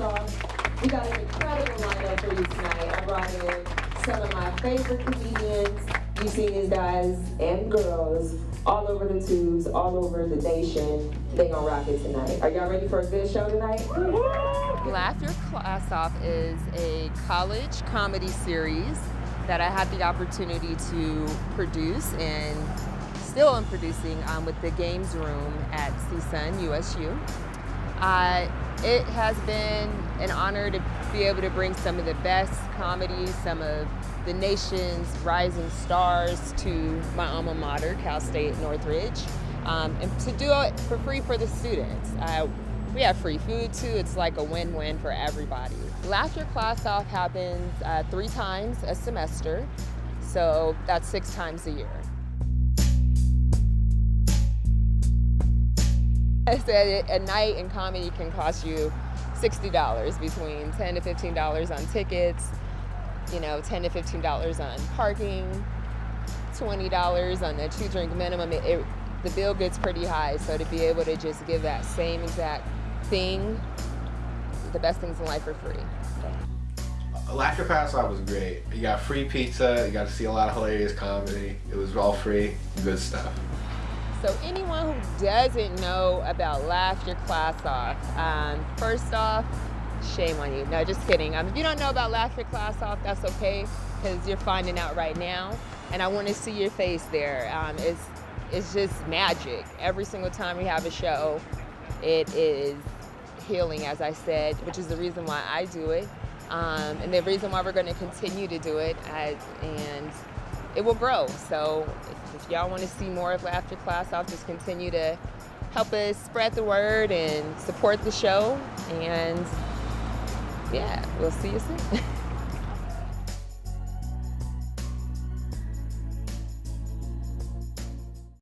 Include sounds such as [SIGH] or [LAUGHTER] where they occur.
Off. We got an incredible lineup for you tonight. I brought in some of my favorite comedians. You've seen these guys and girls all over the tubes, all over the nation. They gonna rock it tonight. Are y'all ready for a good show tonight? Laugh Your Class Off is a college comedy series that I had the opportunity to produce and still am producing um, with the Games Room at CSUN USU. Uh, it has been an honor to be able to bring some of the best comedies, some of the nation's rising stars to my alma mater, Cal State Northridge, um, and to do it for free for the students. Uh, we have free food too. It's like a win-win for everybody. Laugh Your Class Off happens uh, three times a semester, so that's six times a year. I said a night in comedy can cost you $60 between 10 to $15 on tickets, you know, 10 to $15 on parking, $20 on the two drink minimum. It, it, the bill gets pretty high, so to be able to just give that same exact thing, the best things in life are free. Laugh Pass was great. You got free pizza, you got to see a lot of hilarious comedy. It was all free, good stuff. So anyone who doesn't know about Laugh Your Class Off, um, first off, shame on you. No, just kidding. Um, if you don't know about Laugh Your Class Off, that's okay, because you're finding out right now. And I want to see your face there. Um, it's, it's just magic. Every single time we have a show, it is healing, as I said, which is the reason why I do it. Um, and the reason why we're going to continue to do it, as, and it will grow. So if, y'all want to see more of After Class, I'll just continue to help us spread the word and support the show. And yeah, we'll see you soon. [LAUGHS]